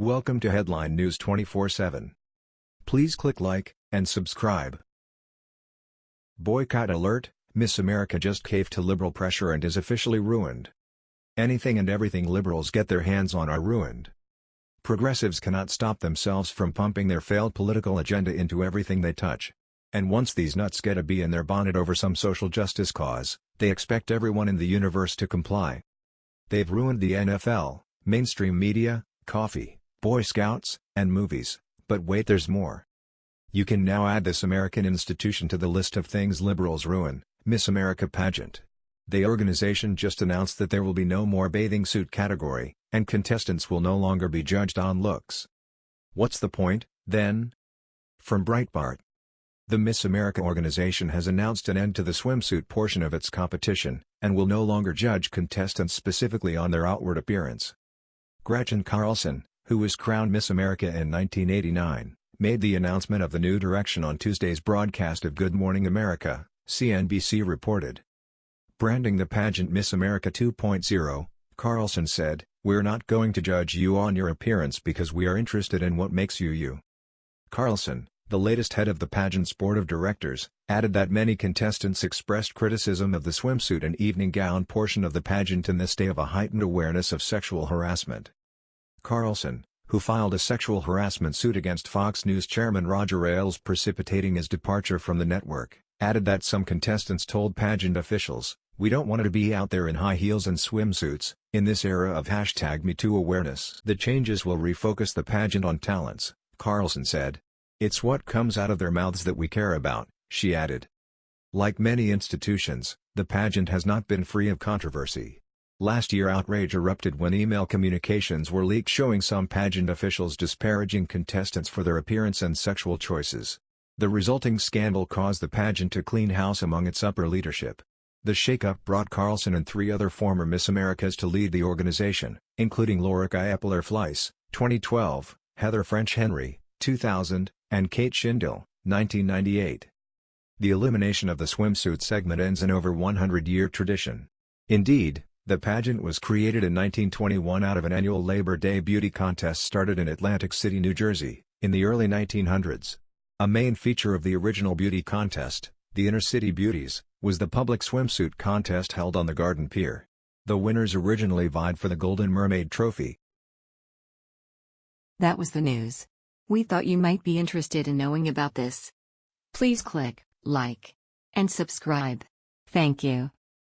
Welcome to Headline News 24/7. Please click like and subscribe. Boycott alert: Miss America just caved to liberal pressure and is officially ruined. Anything and everything liberals get their hands on are ruined. Progressives cannot stop themselves from pumping their failed political agenda into everything they touch. And once these nuts get a bee in their bonnet over some social justice cause, they expect everyone in the universe to comply. They've ruined the NFL, mainstream media, coffee, Boy Scouts, and movies, but wait there's more. You can now add this American institution to the list of things liberals ruin, Miss America pageant. The organization just announced that there will be no more bathing suit category, and contestants will no longer be judged on looks. What's the point, then? From Breitbart. The Miss America organization has announced an end to the swimsuit portion of its competition, and will no longer judge contestants specifically on their outward appearance. Gretchen Carlson, who was crowned Miss America in 1989, made the announcement of the new direction on Tuesday's broadcast of Good Morning America, CNBC reported. Branding the pageant Miss America 2.0, Carlson said, We're not going to judge you on your appearance because we are interested in what makes you you. Carlson, the latest head of the pageant's board of directors, added that many contestants expressed criticism of the swimsuit and evening gown portion of the pageant in this day of a heightened awareness of sexual harassment. Carlson, who filed a sexual harassment suit against Fox News chairman Roger Ailes precipitating his departure from the network, added that some contestants told pageant officials, we don't want to be out there in high heels and swimsuits, in this era of hashtag MeToo awareness. The changes will refocus the pageant on talents, Carlson said. It's what comes out of their mouths that we care about, she added. Like many institutions, the pageant has not been free of controversy. Last year outrage erupted when email communications were leaked showing some pageant officials disparaging contestants for their appearance and sexual choices. The resulting scandal caused the pageant to clean house among its upper leadership. The shakeup brought Carlson and three other former Miss Americas to lead the organization, including Laura Kaeppeler-Fleiss, 2012, Heather French Henry, 2000, and Kate Shindle, 1998. The elimination of the swimsuit segment ends an over 100-year tradition. Indeed, the pageant was created in 1921 out of an annual Labor Day beauty contest started in Atlantic City, New Jersey, in the early 1900s. A main feature of the original beauty contest, the Inter-City Beauties, was the public swimsuit contest held on the Garden Pier. The winners originally vied for the Golden Mermaid Trophy. That was the news. We thought you might be interested in knowing about this. Please click like and subscribe. Thank you.